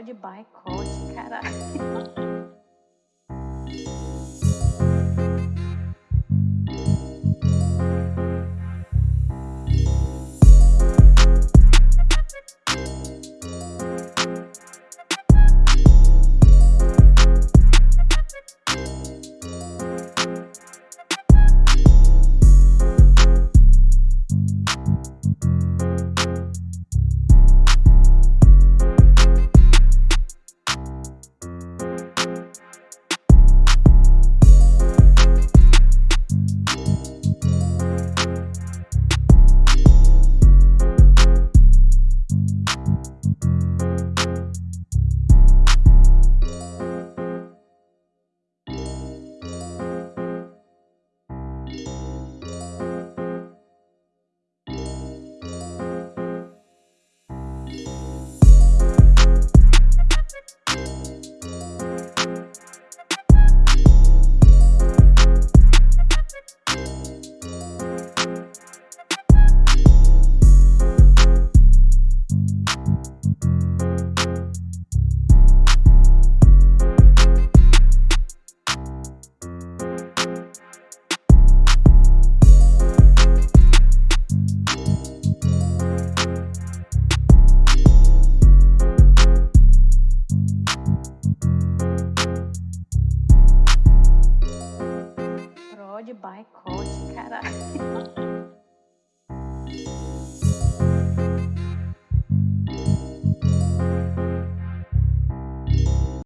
Prod boicote, caralho. pacote, caralho.